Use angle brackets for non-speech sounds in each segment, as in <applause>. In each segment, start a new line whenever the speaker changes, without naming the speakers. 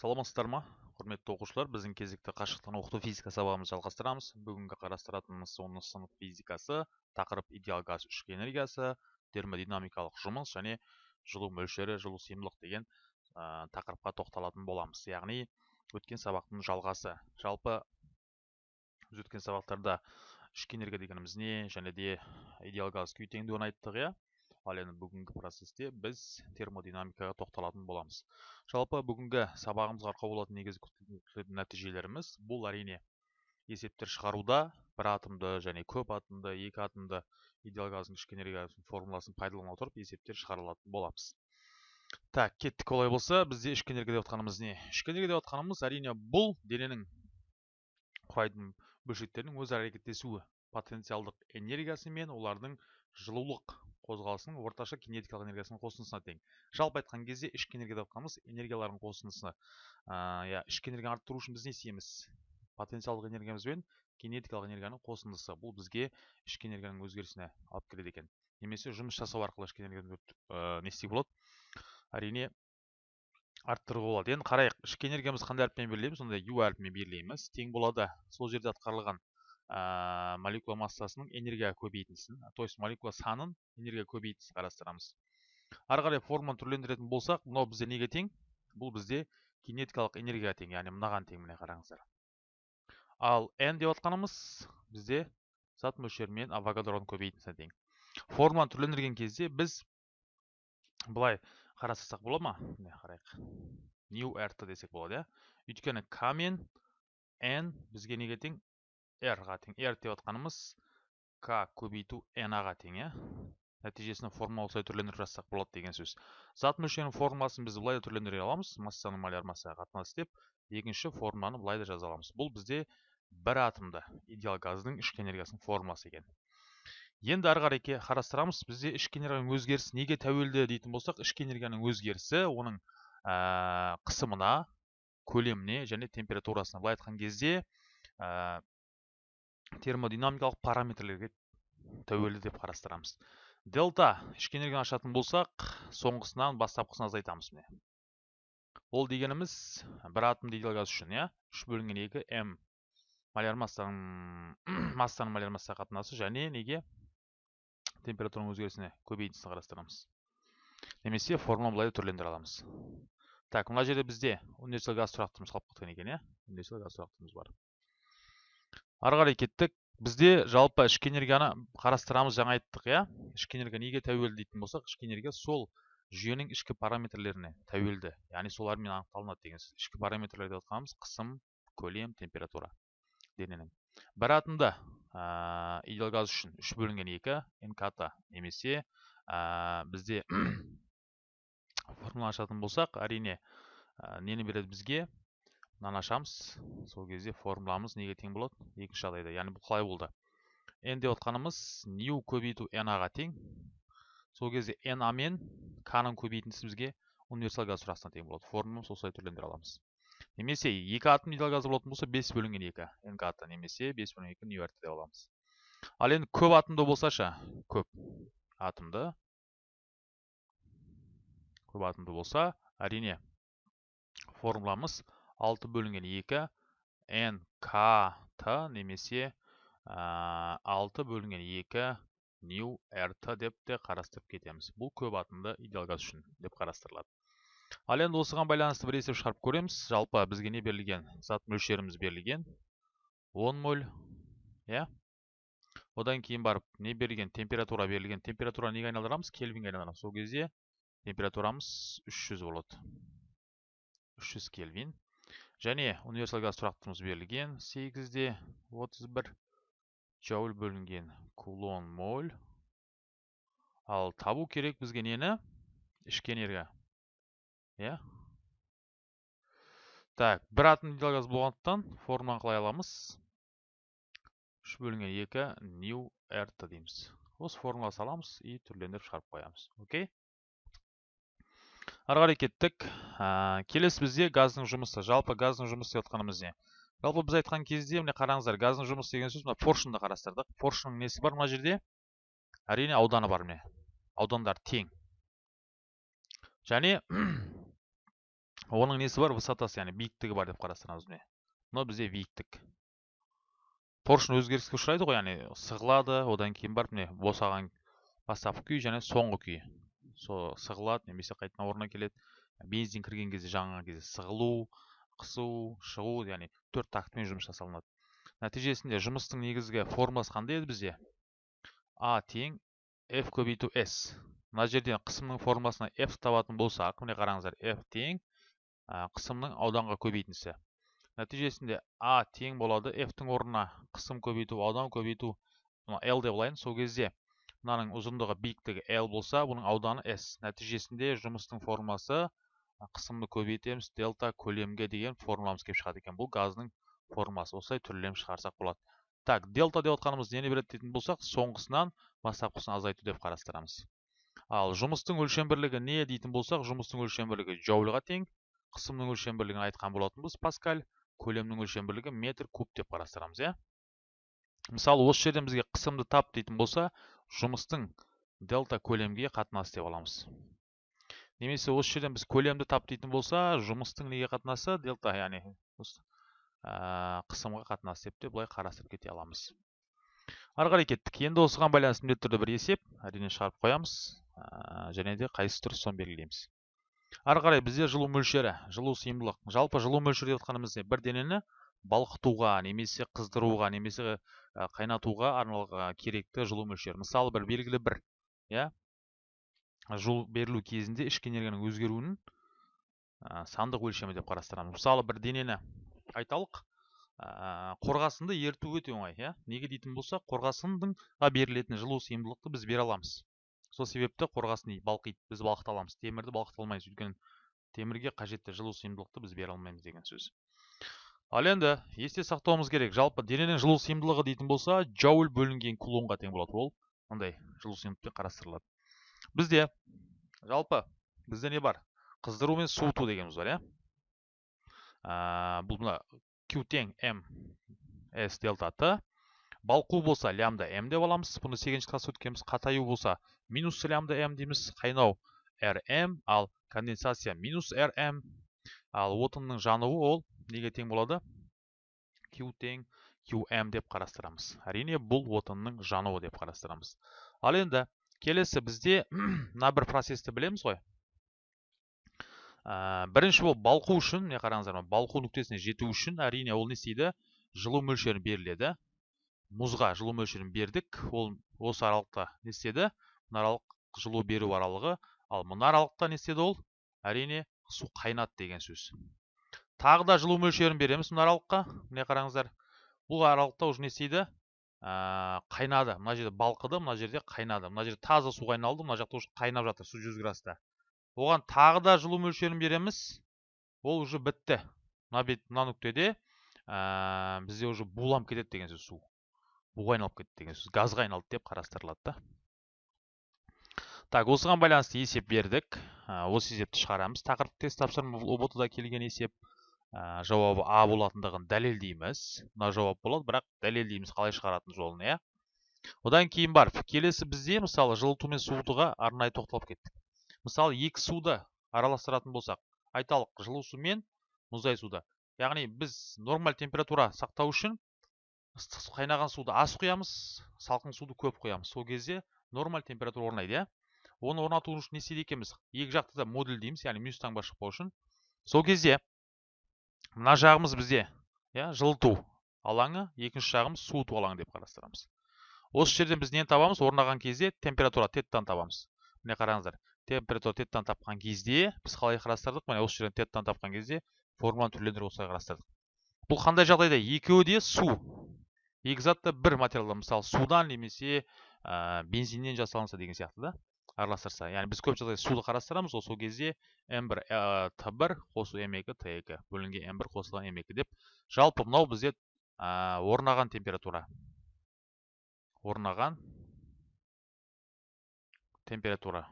саламатсыздар ма? Құрметті оқушылар біздің кезекті қашықтан оқыту физика сабағымызды жалғастырамыз. Бүгінгі қарастыратынымыз оныншы сынып физикасы тақырып идеал газ ішкі энергиясы термодинамикалық жұмыс және жылу мөлшері жылу сыйымдылық деген тақырыпқа тоқталатын боламыз. Яғни өткен сабақтың жалғасы. Жалпы біз өткен сабақтарда ішкі энергия дегеніміз не және де идеал газ күй теңдеуін айттық иә? Ал енді бүгінгі процесте біз термодинамикаға тоқталатын боламыз. Жалпы бүгінгі сабағымызға арқау болатын негізгі күтілетін нәтижелеріміз бұл әрине. Есептер шығаруда бір атомды және көп атомды екі атомды идеал газдың ішкі энергиясының формуласын пайдалана отырып есептер шығарылатын боламыз. Так кеттік олай болса бізде ішкі энергия деп отқанымыз не? Ішкі энергия деп отқанымыз әрине бұл дененің құрайтын бөлшектерінің өзара әрекеттесуі потенциалдық энергиясы мен олардың жылулық қозғалысының орташа кинетикалық энергиясының қосындысына тең. Жалпы айтқан кезде ішкі энергия деп жатқанымыз энергиялардың қосындысы иә ішкі энергияны арттыру үшін біз не істейміз? Потенциалдық энергиямыз бен кинетикалық энергияның қосындысы. Бұл бізге ішкі энергияның өзгерісіне алып келеді екен. Немесе жұмыс жасау арқылы ішкі энергияны ә, не істеуге болады? Әрине арттыруға болады. Енді қарайық ішкі энергиямызды қандай әріппен белгілейміз? Онда ю әрпімен белгілейміз. Тең болады. Сол жерде атқарылған ә, молекула массасының энергия көбейтіндісін. То есть молекула санын энергия көбейтіндісін қарастырамыз. Ары қарай форманы түрлендіретін болсақ мынау бізде неге тең? Бұл бізде кинетикалық энергияға тең яғни мынаған тең міне қараңыздар. Ал n деп отқанымыз бізде зат мөлшерімен авогадроның көбейтіндісіне тең. Форманы түрлендірген кезде біз былай қарастырсақ бола ма? Міне қарайық. New rt десек болады иә. Өйткені к мен n бізге неге тең? R-ға тең r деп отқанымыз k көбейту n-ға тең иә? Нәтижесінде формула осылай түрлендіріп жазсақ болады деген сөз. Зат мөлшерінің формуласын біз былай да түрлендіре аламыз. Массаның маляр массаға қатынас деп. Екінші формуланы былай да жаза аламыз. Бұл бізде бір атомды идеал газдың ішкі энергиясының формуласы екен. Енді ары қарай қарастырамыз. Бізде ішкі энергияның өзгерісі неге тәуелді дейтін болсақ ішкі энергияның өзгерісі оның қысымына көлеміне және температурасына. Былай айтқан кезде термодинамикалық параметрлерге тәуелді деп қарастырамыз. Дельта ішкі энергияны ашатын болсақ соңғысынан бастапқысын азайтамыз міне. Ол дегеніміз бір атом идеал газ үшін иә? Үш бөлінген екі м маляр массаның <clears throat> массаның маляр массаға қатынасы және неге? Температураның өзгерісіне көбейтіндісін қарастырамыз. Немесе формула былай түрлендіре аламыз. Так мына жерде бізде универсал газ тұрақтымыз қалып кеткен екен иә? Универсал газ тұрақтымыз бар. Ары қарай кеттік. Бізде жалпы ішкі энергияны қарастырамыз жаңа айттық иә? Ішкі энергия неге тәуелді дейтін болсақ ішкі энергия сол жүйенің ішкі параметрлеріне тәуелді. Яғни солармен анықталынады деген сөз. Ішкі параметрлер деп отқанымыз қысым көлем температура дененің. Бір атомда ә, идеал газ үшін үш бөлінген екі нкт немесе ә, бізде <clears throat> формула ашатын болсақ әрине ә, нені береді бізге? Мынаны ашамыз сол кезде формуламыз неге тең болады? Екінші жағдайда. Яғни бұл қалай болды? N деп отқанымыз нью көбейту n ға тең. Сол кезде n а мен к ның көбейтіндісі бізге универсал газ сұрақтысына тең болады. Формуламыз осылай түрлендіре аламыз. Немесе екі атом идеал газы болатын болса бес бөлінген екі нкт немесе бес бөлінген екі нью деп аламыз. Ал енді көп атомды болса ше көп атомды көп атомды болса әрине формуламыз 6 бөлінген 2 n k t немесе ә, 6 бөлінген 2 new rt деп те қарастырып кетеміз. Бұл көп атомды идеал газ үшін деп қарастырылады. Ал енді осыған байланысты бір есеп шығарып көреміз. Жалпы бізге не берілген? Зат мөлшеріміз берілген 10 моль иә? Одан кейін барып не берілген? Температура берілген. Температура неге айналдырамыз? Кельвинге айналдырамыз. Сол кезде температурамыз 300 болады 300 кельвин. Және универсал газ тұрақтымыз берілген 8-де 31 джоуль бөлінген кулон моль. Ал табу керек бізге нені? Ішкі энергия иә? Так бір атом газ болғандықтан формуланы қалай аламыз? Үш бөлінген екі нью рт дейміз. Осы формула саламыз и түрлендіріп шығарып қоямыз. Окей? Ары қарай кеттік. Ә, келесі бізде газдың жұмысы. Жалпы газдың жұмысы деп отқанымыз не жалпы біз айтқан кезде міне қараңыздар газдың жұмысы деген сөз мына поршынды қарастырдық. Поршынның несі бар мына жерде? Әрине ауданы бар міне. Аудандар тең. Және <clears throat> оның несі бар? Высотасы яғни биіктігі бар деп қарастырамыз міне. Мынау бізде биіктік. Поршень өзгеріске ұшырайды ғой яғни сығылады одан кейін барып міне босаған бастапқы күй және соңғы күйі сол сығылады немесе қайтадан орнына келеді. Бензин кірген кезде жанған кезде сығылу қысу шығу яғни төрт тактымен жұмыс жасалынады. Нәтижесінде жұмыстың негізгі формуласы қандай еді бізде? А тең f көбейту s. Мына жерден қысымның формуласына f табатын болсақ міне қараңыздар f тең қысымның ауданға көбейтіндісі. Нәтижесінде а тең болады f-тің орнына қысым көбейту аудан көбейту мына деп алайын. Сол кезде мынаның ұзындығы биіктігі l болса бұның ауданы s. Нәтижесінде жұмыстың формасы қысымды көбейтеміз дельта көлемге деген формуламыз келіп шығады екен. Бұл газдың формуласы осылай түрлем шығарсақ болады. Так дельта деп отқанымыз нені береді дейтін болсақ соңғысынан бастапқысын азайту деп қарастырамыз. Ал жұмыстың өлшем бірлігі не дейтін болсақ жұмыстың өлшем бірлігі джоульға тең қысымның өлшем бірлігін айтқан болатынбыз. Паскаль көлемнің өлшем бірлігі метр куб деп қарастырамыз иә. Мысалы осы жерден бізге қысымды тап дейтін болса жұмыстың дельта көлемге қатынасы деп аламыз. Немесе осы жерден біз көлемді тап дейтін болса жұмыстың неге қатынасы? Дельта яғни қысымға қатынасы деп те былай қарастырып кете аламыз. Ары қарай кеттік. Енді осыған байланысты міндетті түрде бір есеп әрине шығарып қоямыз және де қайсысы дұрыс соны белгілейміз. Ары қарай бізде жылу мөлшері жылу сыйымдылық. Жалпы жылу мөлшері деп отқанымыз не? Бір денені балқытуға немесе қыздыруға немесе қайнатуға арналған керекті жылу мөлшері. Мысалы бір белгілі бір иә? Жылу берілу кезінде ішкі энергияның өзгеруінің сандық өлшемі деп қарастырамыз. Мысалы бір денені айталық қорғасынды еріту өте оңай иә? Неге дейтін болсақ қорғасындыңға берілетін жылу сыйымдылықты біз бере аламыз. Сол себепті қорғасын балқиды біз балқыта аламыз. Темірді балқыта алмаймыз. Өйткені темірге қажетті жылу сыйымдылықты біз бере алмаймыз деген сөз. Ал енді есте сақтауымыз керек. Жалпы дененің жылу сыйымдылығы дейтін болса джоуль бөлінген кулонға тең болады. Ол мындай жылу сыйымдылықпен қарастырылады. Бізде жалпы бізде не бар? Қыздыру мен суыту дегеніміз бар иә? Бұл мына q тең м s дельта т балқу болса лямда м деп аламыз. Бұны сегізінші класста өткенбіз қатаю болса минус лямда м дейміз. Қайнау rm ал конденсация минус rm ал отынның жануы ол неге тең болады? Q тең qm деп қарастырамыз. Әрине бұл отынның жануы деп қарастырамыз. Ал енді келесі бізде <clears throat> мына бір процесті білеміз ғой. Ә, бірінші болып балқу үшін міне қараңыздар балқу нүктесіне жету үшін әрине ол не істейді? Жылу мөлшері беріледі. Мұзға жылу мөлшерін бердік. Ол осы аралықта не істеді? Мына аралық жылу беру аралығы. Ал мына аралықта не істеді ол? Әрине су қайнады деген сөз. Тағы да жылу мөлшерін береміз мына аралыққа. Міне қараңыздар бұл аралықта уже не істейді? Ә, қайнады. Мына жерде балқыды мына жерде қайнады. Мына жерде таза су айналды мына жақта уже қайнап жатыр су жүз градуста оған тағы да жылу мөлшерін береміз. Ол уже бітті. Мына бет мына нүктеде ә, бізде уже буланып кетеді деген сөз су. Буға айналып кетті деген сөз. Газға айналды деп қарастырылады да. Так осыған байланысты есеп бердік. Осы есепті шығарамыз. Тақырып тест тапсырма ұбт да келген есеп. Ә, жауабы а болатындығын дәлелдейміз. Мына жауап болады бірақ дәлелдейміз қалай шығаратын жолын иә? Одан кейін барып келесі бізде мысалы жылыту мен суытуға арнайы тоқталып кеттік. Мысалы екі суды араластыратын болсақ айталық жылу су мен мұздай суды. Яғни біз нормаль температура сақтау үшін ыстық қайнаған суды аз құямыз салқын суды көп құямыз. Сол кезде нормаль температура орнайды иә? Оны орнату үшін не істейді екенбіз? Екі жақты да модуль дейміз яғни минус таңба шықпау үшін. Сол кезде мына жағымыз бізде иә жылыту алаңы екінші жағымыз суыту алаңы деп қарастырамыз. Осы жерден біз нені табамыз? Орнаған кезде температура теттан табамыз. Міне қараңыздар температура теттан тапқан кезде біз қалай қарастырдық? Міне осы жерден теттан тапқан кезде формуланы түрлендіріп осылай қарастырдық. Бұл қандай жағдайда? Екеуі де су. Екі зат та бір материалдан мысалы судан немесе ә, бензиннен жасалынса деген сияқты да. Араластырса яғни біз көп жағдайда суды қарастырамыз ғой сол кезде м1 т1 қосу м2 т2 бөлінген м1 қосылған м2 деп. Жалпы мынау бізде ә, орнаған температура. Орнаған температура.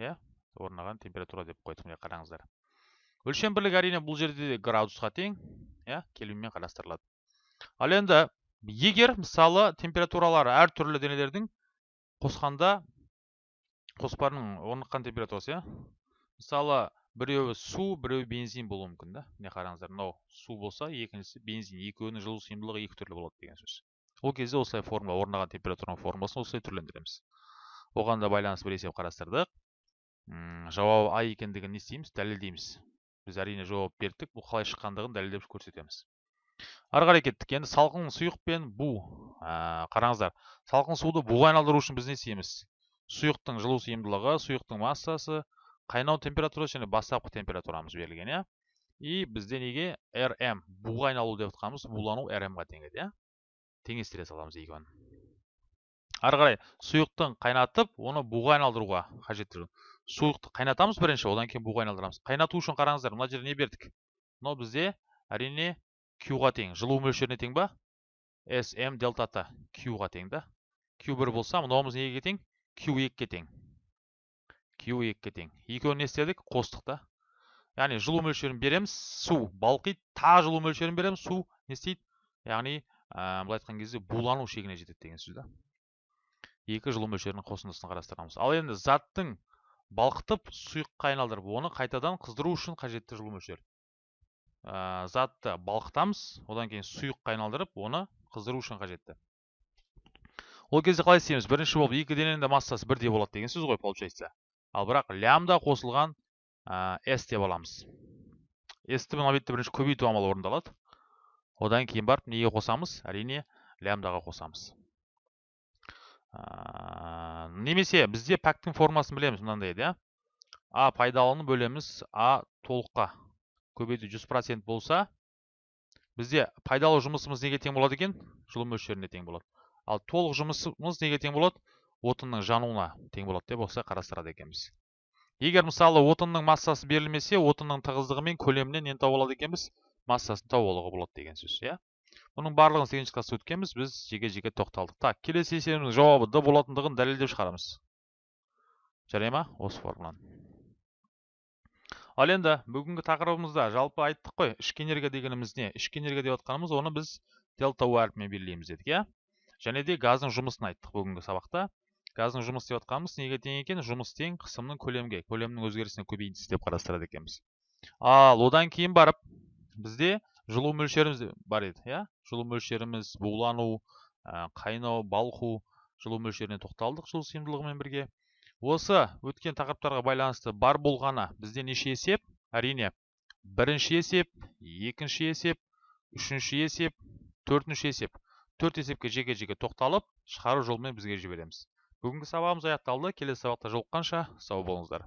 Иә орнаған температура деп қойдық міне қараңыздар. Өлшем бірлігі әрине бұл жерде градусқа тең иә кельвинмен қарастырылады. Ал енді егер мысалы температуралары әртүрлі денелердің қосқанда қоспаның орныққан температурасы иә мысалы біреуі су біреуі бензин болуы мүмкін да. Міне қараңыздар мынау су болса екіншісі бензин екеуінің жылу сыйымдылығы екі түрлі болады деген сөз. Ол кезде осылай формула орнаған температураның формуласын осылай түрлендіреміз. Оған да байланысты бір есеп қарастырдық. Жауабы а екендігін не істейміз дәлелдейміз. Біз әрине жауап бердік бұл қалай шыққандығын дәлелдеп көрсетеміз. Ары қарай кеттік. Енді салқын сұйық пен бу. Ә, қараңыздар. Салқын суды буға айналдыру үшін біз не істейміз? Сұйықтың жылу сыйымдылығы сұйықтың массасы қайнау температурасы және бастапқы температурамыз берілген иә? И бізде неге? Rm буға айналу деп жатқанымыз булану rm-ға тең еді иә? Теңестіре саламыз екеуін ары қарай сұйықтың қайнатып оны буға айналдыруға қажетті сұйықты қайнатамыз бірінші одан кейін буға айналдырамыз. Қайнату үшін қараңыздар мына жерде не бердік? Мынау бізде әрине q-ға тең. Жылу мөлшеріне тең ба? Sm дельта т q-ға тең да. Q бір болса мынауымыз неге тең? Q екіге тең. Q екіге тең. Екеуін не істедік? Қостық та. Яғни жылу мөлшерін береміз су. Балқиды тағы жылу мөлшерін береміз су. Не істейді? Яғни былай айтқан кезде булану шегіне жетеді деген сөз да. Екі жылу мөлшерінің қосындысын қарастырамыз. Ал енді заттың балқытып сұйыққа айналдырып оны қайтадан қыздыру үшін қажетті жылу мөлшер. Ә, затты балқытамыз одан кейін сұйыққа айналдырып оны қыздыру үшін қажетті. Ол кезде қалай істейміз? Бірінші болып екі дененің де массасы бірдей болады деген сөз ғой получается. Ал бірақ лямда қосылған s деп аламыз. S-ті мына бетте бірінші көбейту амалы орындалады. Одан кейін барып неге қосамыз? Әрине лямдаға қосамыз. Немесе бізде пәктің формасын білеміз мынандай еді иә а пайдалыны бөлеміз а толыққа. Көбейту 100% болса бізде пайдалы жұмысымыз неге тең болады екен? Жылу мөлшеріне тең болады. Ал толық жұмысымыз неге тең болады? Отынның жануына тең болады деп осылай қарастырады екенбіз. Егер мысалы отынның массасы берілмесе отынның тығыздығы мен көлемінен нені тауып алады екенбіз? Массасын тауып алуға болады деген сөз иә? Бұның барлығын сегізінші класста өткенбіз. Біз жеке жеке тоқталдық. Так келесі есебіміздің жауабы д болатындығын дәлелдеп шығарамыз. Жарай ма? Осы формуланы. Ал енді бүгінгі тақырыбымызда жалпы айттық қой ішкі энергия дегеніміз не? Ішкі энергия деп жатқанымыз оны біз дельта у әрпімен белгілейміз дедік иә? Және де газдың жұмысын айттық бүгінгі сабақта. Газдың жұмыс істеп жатқанымыз неге тең екен жұмыс тең қысымның көлемге көлемнің өзгерісіне көбейтіндісі деп қарастырады екенбіз. Ал одан кейін барып бізде жылу мөлшеріміз бар еді иә? Жылу мөлшеріміз булану қайнау балқу жылу мөлшеріне тоқталдық жылу сыйымдылығымен бірге. Осы өткен тақырыптарға байланысты бар болғаны бізде неше есеп? Әрине бірінші есеп екінші есеп үшінші есеп төртінші есеп. Төрт есепке жеке жеке тоқталып шығару жолымен бізге жібереміз. Бүгінгі сабағымыз аяқталды. Келесі сабақта жолыққанша сау болыңыздар.